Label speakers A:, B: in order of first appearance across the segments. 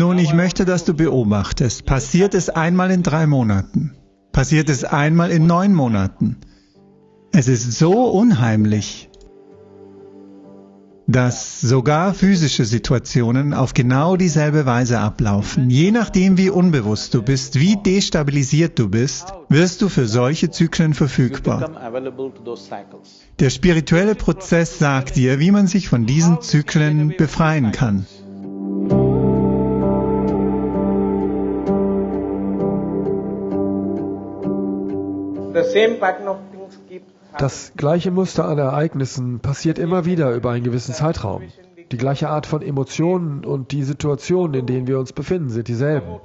A: Nun, ich möchte, dass du beobachtest. Passiert es einmal in drei Monaten? Passiert es einmal in neun Monaten? Es ist so unheimlich dass sogar physische Situationen auf genau dieselbe Weise ablaufen. Je nachdem, wie unbewusst du bist, wie destabilisiert du bist, wirst du für solche Zyklen verfügbar. Der spirituelle Prozess sagt dir, wie man sich von diesen Zyklen befreien kann.
B: Das gleiche Muster an Ereignissen passiert immer wieder über einen gewissen Zeitraum. Die gleiche Art von Emotionen und die Situationen, in denen wir uns befinden, sind dieselben.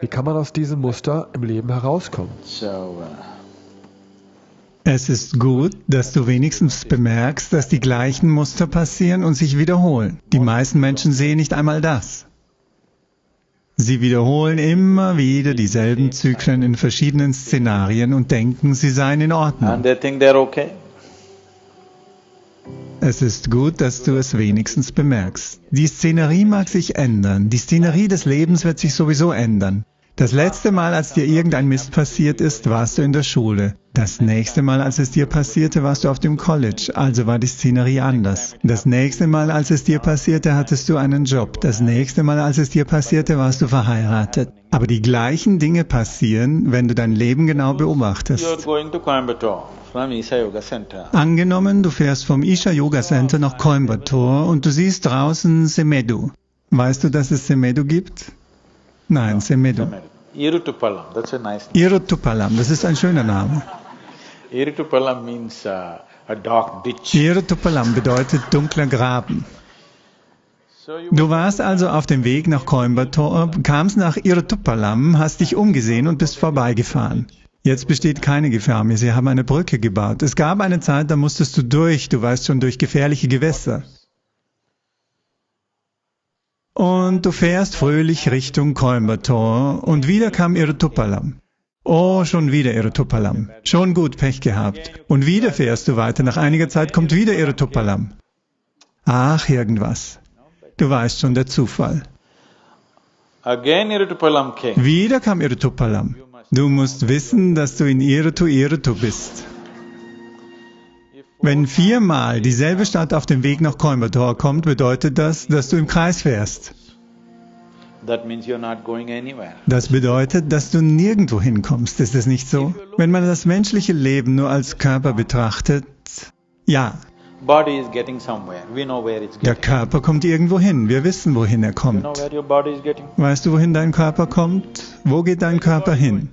B: Wie kann man aus diesem Muster im Leben herauskommen?
A: Uh, es ist gut, dass du wenigstens bemerkst, dass die gleichen Muster passieren und sich wiederholen. Die meisten Menschen sehen nicht einmal das. Sie wiederholen immer wieder dieselben Zyklen in verschiedenen Szenarien und denken, sie seien in Ordnung. Es ist gut, dass du es wenigstens bemerkst. Die Szenerie mag sich ändern. Die Szenerie des Lebens wird sich sowieso ändern. Das letzte Mal, als dir irgendein Mist passiert ist, warst du in der Schule. Das nächste Mal, als es dir passierte, warst du auf dem College, also war die Szenerie anders. Das nächste Mal, als es dir passierte, hattest du einen Job. Das nächste Mal, als es dir passierte, warst du verheiratet. Aber die gleichen Dinge passieren, wenn du dein Leben genau beobachtest. Angenommen, du fährst vom Isha Yoga Center nach Coimbatore und du siehst draußen Semedu. Weißt du, dass es Semedu gibt? Nein, Semedu.
C: Iruttupalam, that's a nice
A: name. Iruttupalam, das ist ein schöner Name.
C: Iruttupalam means uh, a dark ditch.
A: Iruttupalam bedeutet dunkler Graben. Du warst also auf dem Weg nach Coimbatore, kamst nach Iruttupalam, hast dich umgesehen und bist vorbeigefahren. Jetzt besteht keine Gefahr mehr, sie haben eine Brücke gebaut. Es gab eine Zeit, da musstest du durch, du weißt schon, durch gefährliche Gewässer. Und du fährst fröhlich Richtung Coimbatore und wieder kam Irtupalam. Oh, schon wieder Irtupalam. Schon gut Pech gehabt. Und wieder fährst du weiter. Nach einiger Zeit kommt wieder Irtupalam. Ach, irgendwas. Du weißt schon, der Zufall. Wieder kam Irtupalam. Du musst wissen, dass du in Irtu Irtu bist. Wenn viermal dieselbe Stadt auf dem Weg nach Coimbatore kommt, bedeutet das, dass du im Kreis fährst. Das bedeutet, dass du nirgendwo hinkommst. Ist es nicht so? Wenn man das menschliche Leben nur als Körper betrachtet, ja. Der Körper kommt irgendwo hin. Wir wissen, wohin er kommt. Weißt du, wohin dein Körper kommt? Wo geht dein Körper hin?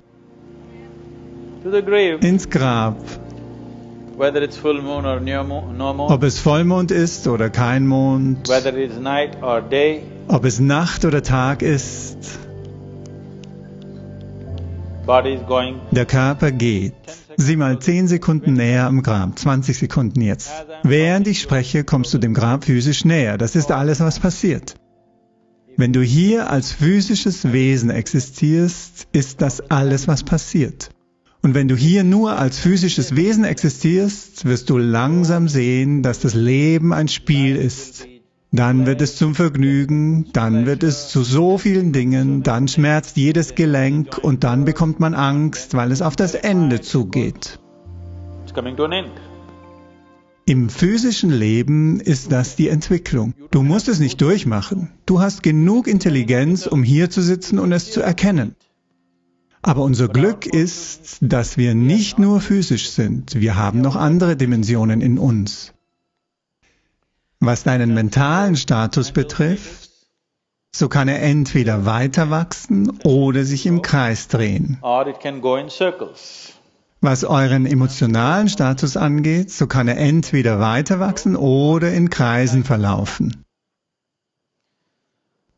A: Ins Grab. Ob es Vollmond ist oder kein Mond, ob es Nacht oder Tag ist, der Körper geht. Sieh mal 10 Sekunden näher am Grab, 20 Sekunden jetzt. Während ich spreche, kommst du dem Grab physisch näher. Das ist alles, was passiert. Wenn du hier als physisches Wesen existierst, ist das alles, was passiert. Und wenn du hier nur als physisches Wesen existierst, wirst du langsam sehen, dass das Leben ein Spiel ist. Dann wird es zum Vergnügen, dann wird es zu so vielen Dingen, dann schmerzt jedes Gelenk und dann bekommt man Angst, weil es auf das Ende zugeht. Im physischen Leben ist das die Entwicklung. Du musst es nicht durchmachen. Du hast genug Intelligenz, um hier zu sitzen und es zu erkennen. Aber unser Glück ist, dass wir nicht nur physisch sind, wir haben noch andere Dimensionen in uns. Was deinen mentalen Status betrifft, so kann er entweder weiter wachsen oder sich im Kreis drehen. Was euren emotionalen Status angeht, so kann er entweder weiter wachsen oder in Kreisen verlaufen.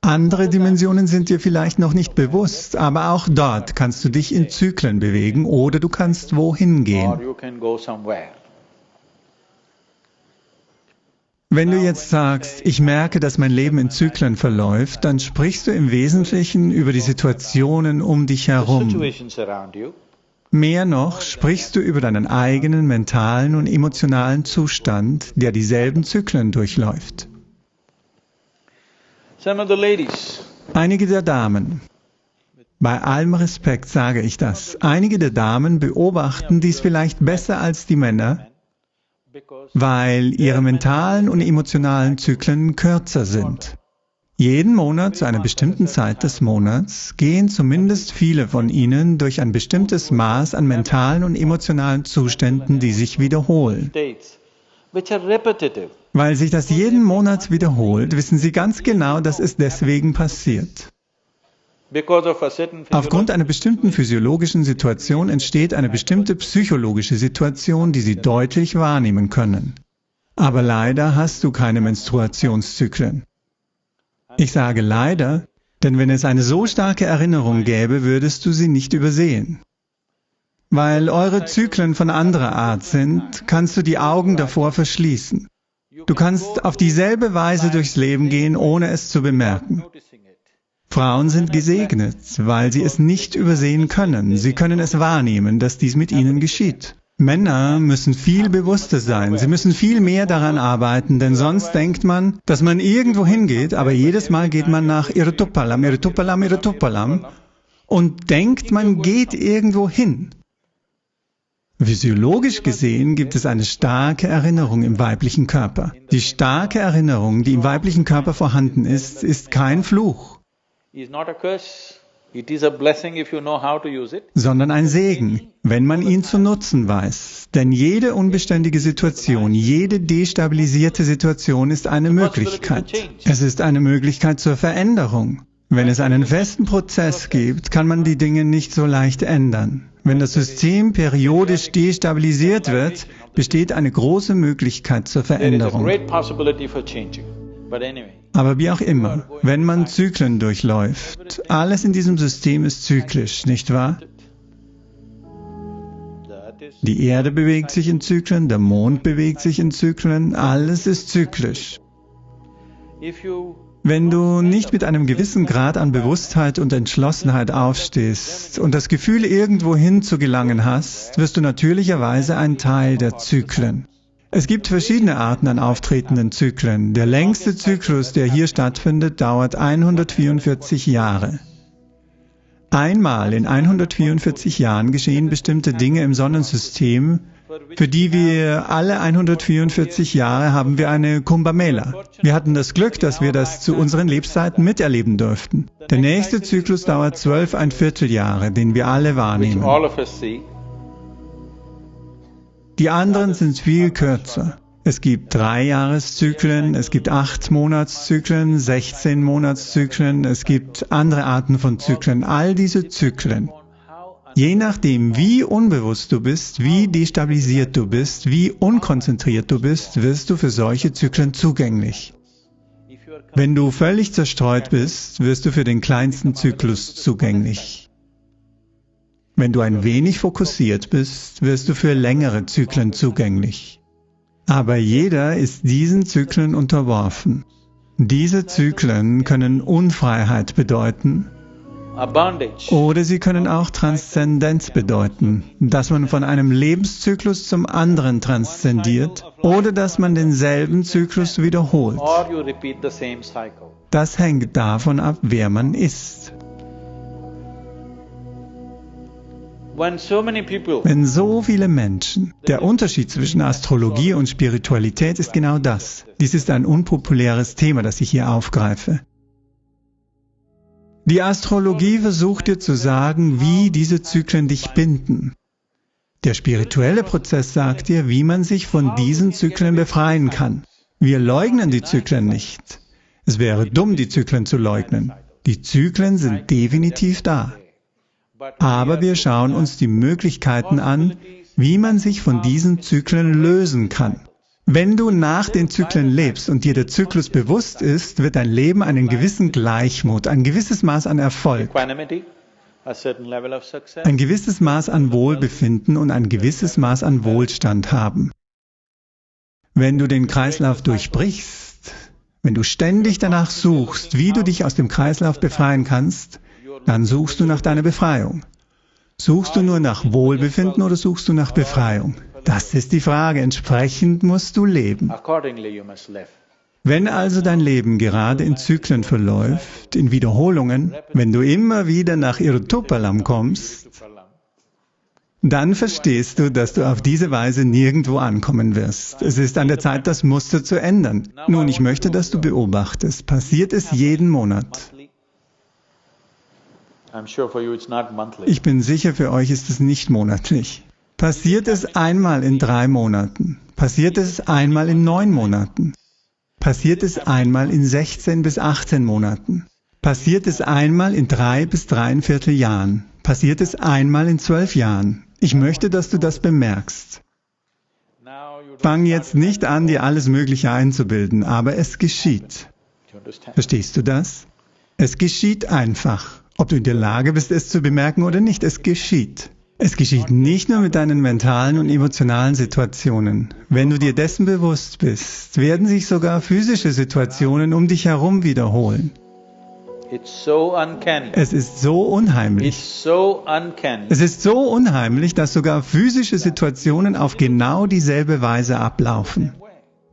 A: Andere Dimensionen sind dir vielleicht noch nicht bewusst, aber auch dort kannst du dich in Zyklen bewegen oder du kannst wohin gehen. Wenn du jetzt sagst, ich merke, dass mein Leben in Zyklen verläuft, dann sprichst du im Wesentlichen über die Situationen um dich herum. Mehr noch sprichst du über deinen eigenen mentalen und emotionalen Zustand, der dieselben Zyklen durchläuft. Einige der Damen, bei allem Respekt sage ich das, einige der Damen beobachten dies vielleicht besser als die Männer, weil ihre mentalen und emotionalen Zyklen kürzer sind. Jeden Monat zu einer bestimmten Zeit des Monats gehen zumindest viele von ihnen durch ein bestimmtes Maß an mentalen und emotionalen Zuständen, die sich wiederholen. Weil sich das jeden Monat wiederholt, wissen sie ganz genau, dass es deswegen passiert. Aufgrund einer bestimmten physiologischen Situation entsteht eine bestimmte psychologische Situation, die Sie deutlich wahrnehmen können. Aber leider hast du keine Menstruationszyklen. Ich sage leider, denn wenn es eine so starke Erinnerung gäbe, würdest du sie nicht übersehen. Weil eure Zyklen von anderer Art sind, kannst du die Augen davor verschließen. Du kannst auf dieselbe Weise durchs Leben gehen, ohne es zu bemerken. Frauen sind gesegnet, weil sie es nicht übersehen können. Sie können es wahrnehmen, dass dies mit ihnen geschieht. Männer müssen viel bewusster sein. Sie müssen viel mehr daran arbeiten, denn sonst denkt man, dass man irgendwo hingeht, aber jedes Mal geht man nach Irtupalam, Irtupalam, Irtupalam und denkt, man geht irgendwo hin. Physiologisch gesehen gibt es eine starke Erinnerung im weiblichen Körper. Die starke Erinnerung, die im weiblichen Körper vorhanden ist, ist kein Fluch sondern ein Segen, wenn man ihn zu nutzen weiß. Denn jede unbeständige Situation, jede destabilisierte Situation ist eine Möglichkeit. Es ist eine Möglichkeit zur Veränderung. Wenn es einen festen Prozess gibt, kann man die Dinge nicht so leicht ändern. Wenn das System periodisch destabilisiert wird, besteht eine große Möglichkeit zur Veränderung. Aber wie auch immer, wenn man Zyklen durchläuft, alles in diesem System ist zyklisch, nicht wahr? Die Erde bewegt sich in Zyklen, der Mond bewegt sich in Zyklen, alles ist zyklisch. Wenn du nicht mit einem gewissen Grad an Bewusstheit und Entschlossenheit aufstehst und das Gefühl, irgendwo hin zu gelangen hast, wirst du natürlicherweise ein Teil der Zyklen. Es gibt verschiedene Arten an auftretenden Zyklen. Der längste Zyklus, der hier stattfindet, dauert 144 Jahre. Einmal in 144 Jahren geschehen bestimmte Dinge im Sonnensystem, für die wir alle 144 Jahre haben wir eine Kumbh Mela. Wir hatten das Glück, dass wir das zu unseren Lebzeiten miterleben durften. Der nächste Zyklus dauert zwölf ein Vierteljahre, den wir alle wahrnehmen. Die anderen sind viel kürzer. Es gibt drei Jahreszyklen, es gibt acht Monatszyklen, 16 Monatszyklen, es gibt andere Arten von Zyklen. All diese Zyklen. Je nachdem, wie unbewusst du bist, wie destabilisiert du bist, wie unkonzentriert du bist, wirst du für solche Zyklen zugänglich. Wenn du völlig zerstreut bist, wirst du für den kleinsten Zyklus zugänglich. Wenn du ein wenig fokussiert bist, wirst du für längere Zyklen zugänglich. Aber jeder ist diesen Zyklen unterworfen. Diese Zyklen können Unfreiheit bedeuten oder sie können auch Transzendenz bedeuten, dass man von einem Lebenszyklus zum anderen transzendiert oder dass man denselben Zyklus wiederholt. Das hängt davon ab, wer man ist. Wenn so viele Menschen, der Unterschied zwischen Astrologie und Spiritualität ist genau das. Dies ist ein unpopuläres Thema, das ich hier aufgreife. Die Astrologie versucht dir zu sagen, wie diese Zyklen dich binden. Der spirituelle Prozess sagt dir, wie man sich von diesen Zyklen befreien kann. Wir leugnen die Zyklen nicht. Es wäre dumm, die Zyklen zu leugnen. Die Zyklen sind definitiv da. Aber wir schauen uns die Möglichkeiten an, wie man sich von diesen Zyklen lösen kann. Wenn du nach den Zyklen lebst und dir der Zyklus bewusst ist, wird dein Leben einen gewissen Gleichmut, ein gewisses Maß an Erfolg, ein gewisses Maß an Wohlbefinden und ein gewisses Maß an Wohlstand haben. Wenn du den Kreislauf durchbrichst, wenn du ständig danach suchst, wie du dich aus dem Kreislauf befreien kannst, dann suchst du nach deiner Befreiung. Suchst du nur nach Wohlbefinden oder suchst du nach Befreiung? Das ist die Frage. Entsprechend musst du leben. Wenn also dein Leben gerade in Zyklen verläuft, in Wiederholungen, wenn du immer wieder nach Irtupalam kommst, dann verstehst du, dass du auf diese Weise nirgendwo ankommen wirst. Es ist an der Zeit, das Muster zu ändern. Nun, ich möchte, dass du beobachtest. Passiert es jeden Monat? Ich bin sicher, für euch ist es nicht monatlich. Passiert es einmal in drei Monaten? Passiert es einmal in neun Monaten? Passiert es einmal in 16 bis 18 Monaten? Passiert es einmal in drei bis dreieinviertel Jahren? Passiert es einmal in zwölf Jahren? Ich möchte, dass du das bemerkst. Fang jetzt nicht an, dir alles Mögliche einzubilden, aber es geschieht. Verstehst du das? Es geschieht einfach. Ob du in der Lage bist, es zu bemerken oder nicht, es geschieht. Es geschieht nicht nur mit deinen mentalen und emotionalen Situationen. Wenn du dir dessen bewusst bist, werden sich sogar physische Situationen um dich herum wiederholen. Es ist so unheimlich. Es ist so unheimlich, dass sogar physische Situationen auf genau dieselbe Weise ablaufen.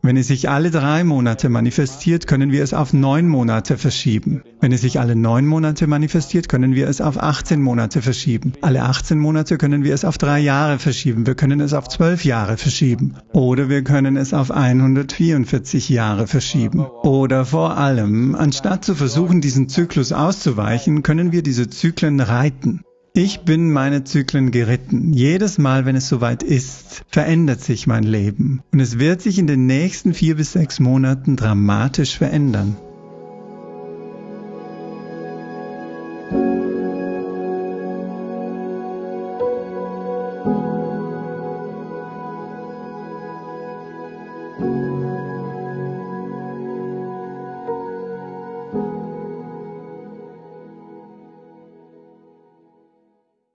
A: Wenn es sich alle drei Monate manifestiert, können wir es auf neun Monate verschieben. Wenn es sich alle neun Monate manifestiert, können wir es auf 18 Monate verschieben. Alle 18 Monate können wir es auf drei Jahre verschieben. Wir können es auf zwölf Jahre verschieben. Oder wir können es auf 144 Jahre verschieben. Oder vor allem, anstatt zu versuchen, diesen Zyklus auszuweichen, können wir diese Zyklen reiten. Ich bin meine Zyklen geritten. Jedes Mal, wenn es soweit ist, verändert sich mein Leben. Und es wird sich in den nächsten vier bis sechs Monaten dramatisch verändern.